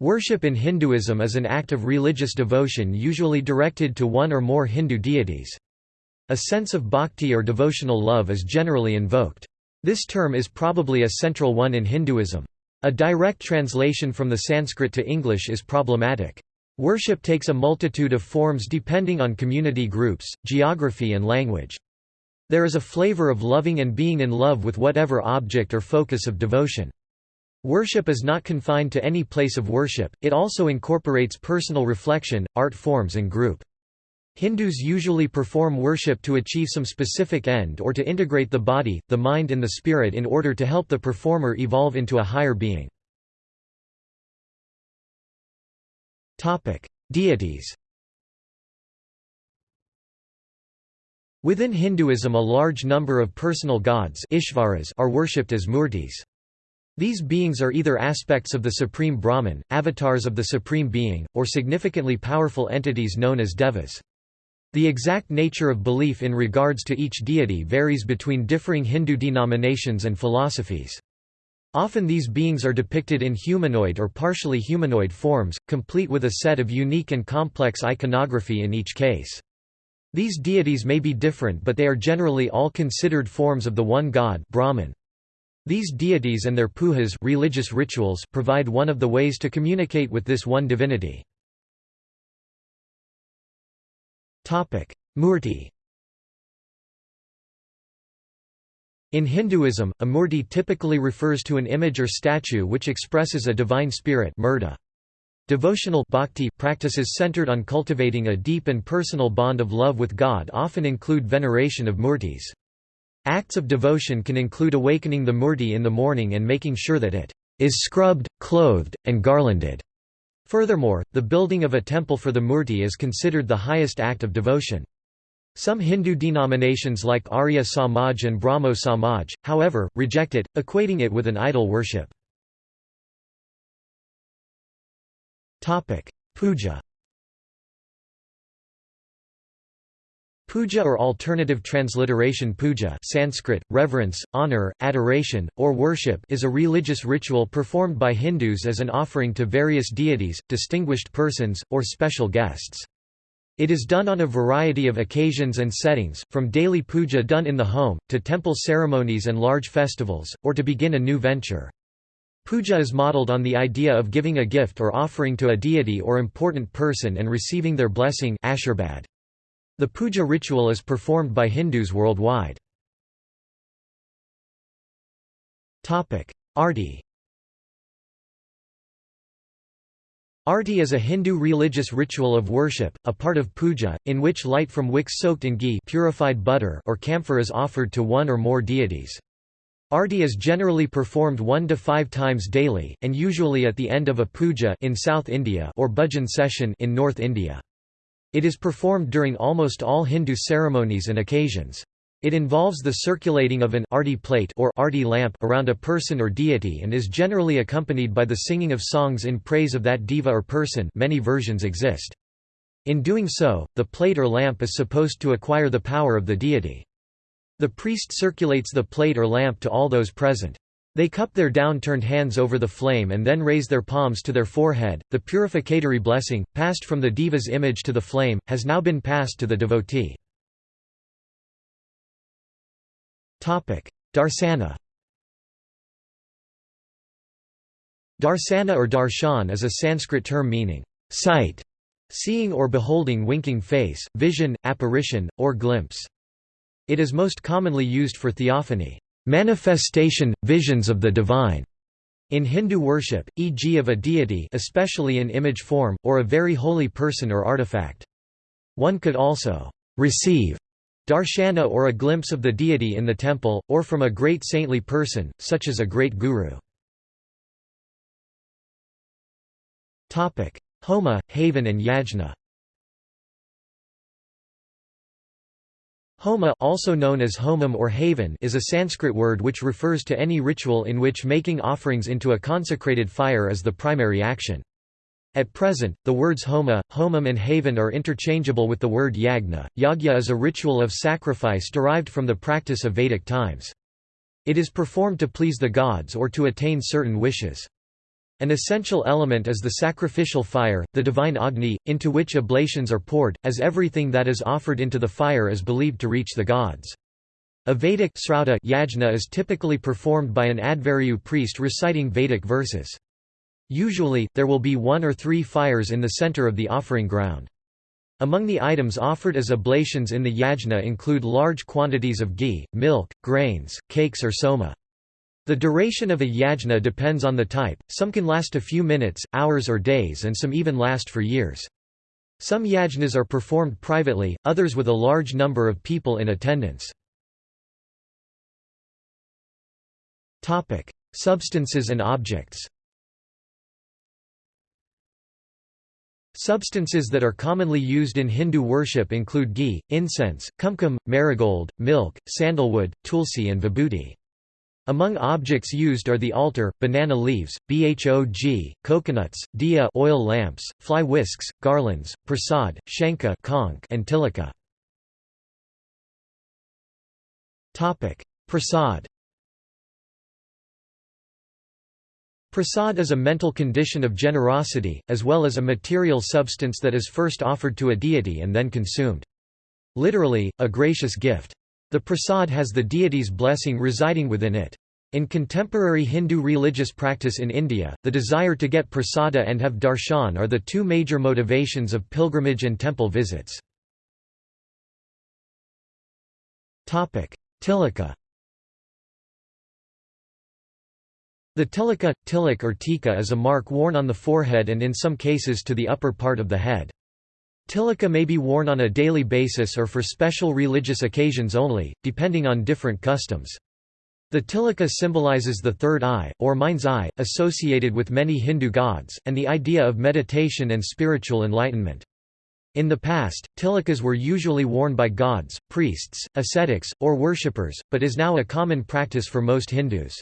Worship in Hinduism is an act of religious devotion usually directed to one or more Hindu deities. A sense of bhakti or devotional love is generally invoked. This term is probably a central one in Hinduism. A direct translation from the Sanskrit to English is problematic. Worship takes a multitude of forms depending on community groups, geography and language. There is a flavor of loving and being in love with whatever object or focus of devotion. Worship is not confined to any place of worship, it also incorporates personal reflection, art forms and group. Hindus usually perform worship to achieve some specific end or to integrate the body, the mind and the spirit in order to help the performer evolve into a higher being. Deities Within Hinduism a large number of personal gods are worshipped as murtis. These beings are either aspects of the Supreme Brahman, avatars of the Supreme Being, or significantly powerful entities known as devas. The exact nature of belief in regards to each deity varies between differing Hindu denominations and philosophies. Often these beings are depicted in humanoid or partially humanoid forms, complete with a set of unique and complex iconography in each case. These deities may be different but they are generally all considered forms of the one god Brahman. These deities and their pujas religious rituals provide one of the ways to communicate with this one divinity. Murti In Hinduism, a murti typically refers to an image or statue which expresses a divine spirit murta. Devotional bhakti practices centered on cultivating a deep and personal bond of love with God often include veneration of murtis. Acts of devotion can include awakening the murti in the morning and making sure that it is scrubbed, clothed, and garlanded. Furthermore, the building of a temple for the murti is considered the highest act of devotion. Some Hindu denominations like Arya Samaj and Brahmo Samaj, however, reject it, equating it with an idol worship. Puja Puja or alternative transliteration puja Sanskrit, reverence, honor, adoration, or worship is a religious ritual performed by Hindus as an offering to various deities, distinguished persons, or special guests. It is done on a variety of occasions and settings, from daily puja done in the home, to temple ceremonies and large festivals, or to begin a new venture. Puja is modeled on the idea of giving a gift or offering to a deity or important person and receiving their blessing ashirvad. The puja ritual is performed by Hindus worldwide. Arti Arti is a Hindu religious ritual of worship, a part of puja, in which light from wicks soaked in ghee purified butter or camphor is offered to one or more deities. Arti is generally performed one to five times daily, and usually at the end of a puja in South India or bhajan session in North India. It is performed during almost all Hindu ceremonies and occasions. It involves the circulating of an arti plate or arti lamp around a person or deity and is generally accompanied by the singing of songs in praise of that deva or person many versions exist. In doing so, the plate or lamp is supposed to acquire the power of the deity. The priest circulates the plate or lamp to all those present. They cup their downturned hands over the flame and then raise their palms to their forehead. The purificatory blessing, passed from the deva's image to the flame, has now been passed to the devotee. Darsana Darsana or darshan is a Sanskrit term meaning, sight, seeing or beholding winking face, vision, apparition, or glimpse. It is most commonly used for theophany, manifestation, visions of the divine. In Hindu worship, e.g. of a deity especially in image form, or a very holy person or artifact. One could also receive darshana or a glimpse of the deity in the temple, or from a great saintly person, such as a great guru. Homa, Havan and Yajna Homa also known as homam or havan is a Sanskrit word which refers to any ritual in which making offerings into a consecrated fire is the primary action. At present, the words homa, homam and havan are interchangeable with the word yagna. Yagya is a ritual of sacrifice derived from the practice of Vedic times. It is performed to please the gods or to attain certain wishes. An essential element is the sacrificial fire, the divine Agni, into which oblations are poured, as everything that is offered into the fire is believed to reach the gods. A Vedic yajna is typically performed by an Adhvaryu priest reciting Vedic verses. Usually, there will be one or three fires in the center of the offering ground. Among the items offered as oblations in the yajna include large quantities of ghee, milk, grains, cakes or soma. The duration of a yajna depends on the type, some can last a few minutes, hours or days and some even last for years. Some yajnas are performed privately, others with a large number of people in attendance. Substances and objects Substances that are commonly used in Hindu worship include ghee, incense, kumkum, marigold, milk, sandalwood, tulsi and vibhuti. Among objects used are the altar, banana leaves, bhog, coconuts, diya oil lamps, fly whisks, garlands, prasad, shankha and tilaka. Prasad Prasad is a mental condition of generosity, as well as a material substance that is first offered to a deity and then consumed. Literally, a gracious gift. The prasad has the deity's blessing residing within it. In contemporary Hindu religious practice in India, the desire to get prasada and have darshan are the two major motivations of pilgrimage and temple visits. Tilaka The tilaka, tilak or tika is a mark worn on the forehead and in some cases to the upper part of the head. Tilaka may be worn on a daily basis or for special religious occasions only, depending on different customs. The tilaka symbolizes the third eye, or mind's eye, associated with many Hindu gods, and the idea of meditation and spiritual enlightenment. In the past, tilakas were usually worn by gods, priests, ascetics, or worshippers, but is now a common practice for most Hindus.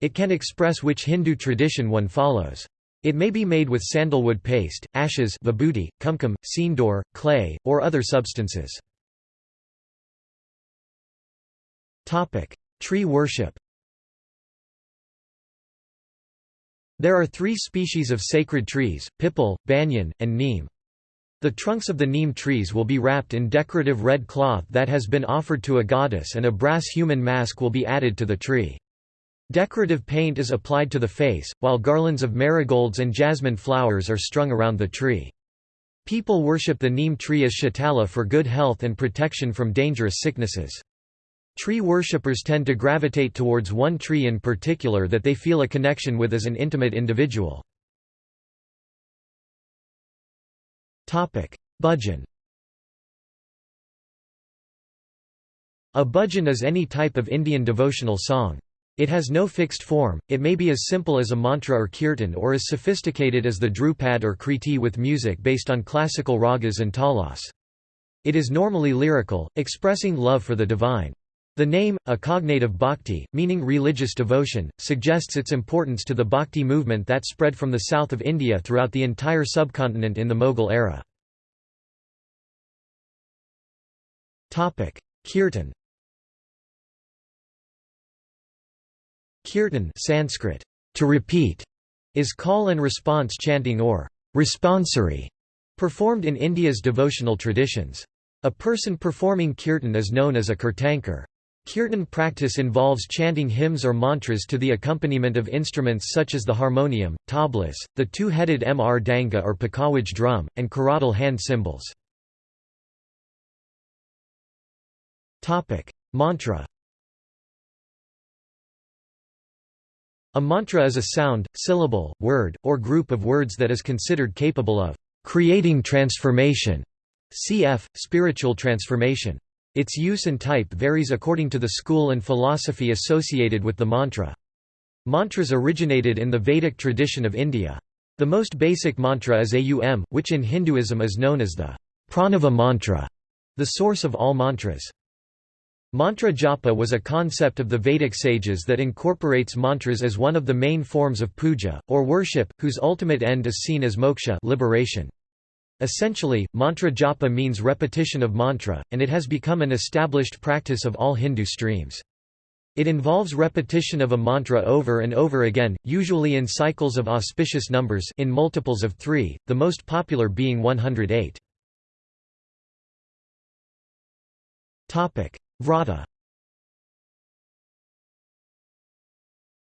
It can express which Hindu tradition one follows. It may be made with sandalwood paste, ashes vibhuti, kumkum, sindoor, clay, or other substances. Tree worship There are three species of sacred trees, pipal, banyan, and neem. The trunks of the neem trees will be wrapped in decorative red cloth that has been offered to a goddess and a brass human mask will be added to the tree. Decorative paint is applied to the face, while garlands of marigolds and jasmine flowers are strung around the tree. People worship the neem tree as Shitala for good health and protection from dangerous sicknesses. Tree worshippers tend to gravitate towards one tree in particular that they feel a connection with as an intimate individual. Bhajan A bhajan is any type of Indian devotional song. It has no fixed form, it may be as simple as a mantra or kirtan or as sophisticated as the Dhrupad or kriti with music based on classical ragas and talas. It is normally lyrical, expressing love for the divine. The name, a cognate of bhakti, meaning religious devotion, suggests its importance to the bhakti movement that spread from the south of India throughout the entire subcontinent in the Mughal era. Kirtan Kirtan Sanskrit, to repeat, is call and response chanting or responsory, performed in India's devotional traditions. A person performing kirtan is known as a kirtankar. Kirtan practice involves chanting hymns or mantras to the accompaniment of instruments such as the harmonium, tablas, the two-headed mridanga or pakhawaj drum, and karatal hand cymbals. Mantra A mantra is a sound, syllable, word, or group of words that is considered capable of creating transformation, cf. spiritual transformation. Its use and type varies according to the school and philosophy associated with the mantra. Mantras originated in the Vedic tradition of India. The most basic mantra is Aum, which in Hinduism is known as the Pranava mantra, the source of all mantras. Mantra japa was a concept of the Vedic sages that incorporates mantras as one of the main forms of puja, or worship, whose ultimate end is seen as moksha liberation. Essentially, mantra japa means repetition of mantra, and it has become an established practice of all Hindu streams. It involves repetition of a mantra over and over again, usually in cycles of auspicious numbers in multiples of 3, the most popular being 108. Vrata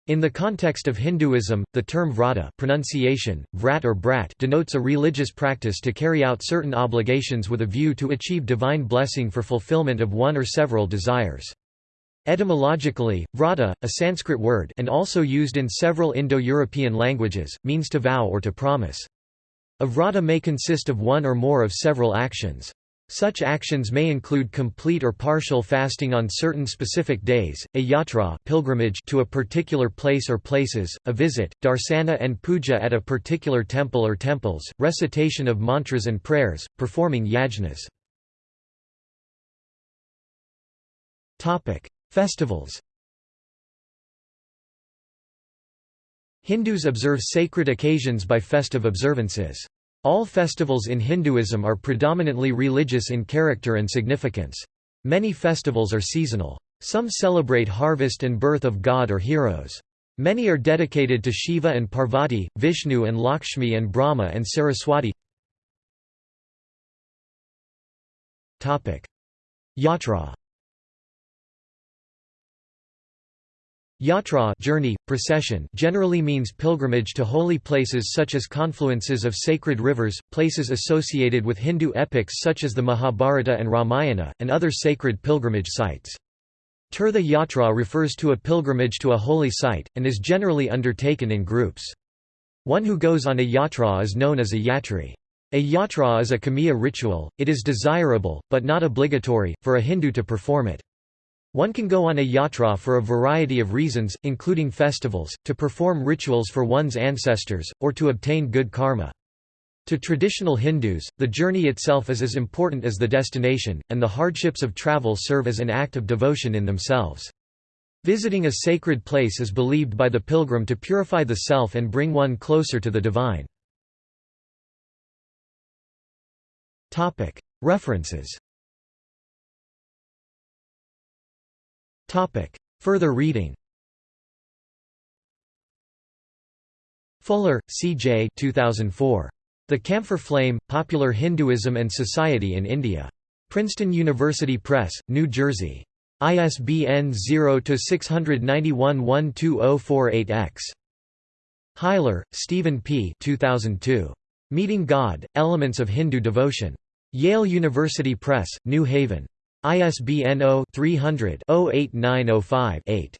In the context of Hinduism, the term vrata pronunciation, vrat or brat denotes a religious practice to carry out certain obligations with a view to achieve divine blessing for fulfillment of one or several desires. Etymologically, vrata, a Sanskrit word and also used in several Indo-European languages, means to vow or to promise. A vrata may consist of one or more of several actions. Such actions may include complete or partial fasting on certain specific days, a yatra pilgrimage to a particular place or places, a visit, darsana and puja at a particular temple or temples, recitation of mantras and prayers, performing yajnas. Festivals Hindus observe sacred occasions by festive observances. All festivals in Hinduism are predominantly religious in character and significance. Many festivals are seasonal. Some celebrate harvest and birth of god or heroes. Many are dedicated to Shiva and Parvati, Vishnu and Lakshmi and Brahma and Saraswati. Yatra Yatra journey, procession generally means pilgrimage to holy places such as confluences of sacred rivers, places associated with Hindu epics such as the Mahabharata and Ramayana, and other sacred pilgrimage sites. Tirtha yatra refers to a pilgrimage to a holy site, and is generally undertaken in groups. One who goes on a yatra is known as a yatri. A yatra is a kamiya ritual, it is desirable, but not obligatory, for a Hindu to perform it. One can go on a yatra for a variety of reasons, including festivals, to perform rituals for one's ancestors, or to obtain good karma. To traditional Hindus, the journey itself is as important as the destination, and the hardships of travel serve as an act of devotion in themselves. Visiting a sacred place is believed by the pilgrim to purify the self and bring one closer to the divine. References Topic. Further reading Fuller, C. J. 2004. The Camphor Flame, Popular Hinduism and Society in India. Princeton University Press, New Jersey. ISBN 0-691-12048-X. Huyler, Stephen P. 2002. Meeting God, Elements of Hindu Devotion. Yale University Press, New Haven. ISBN 0-300-08905-8.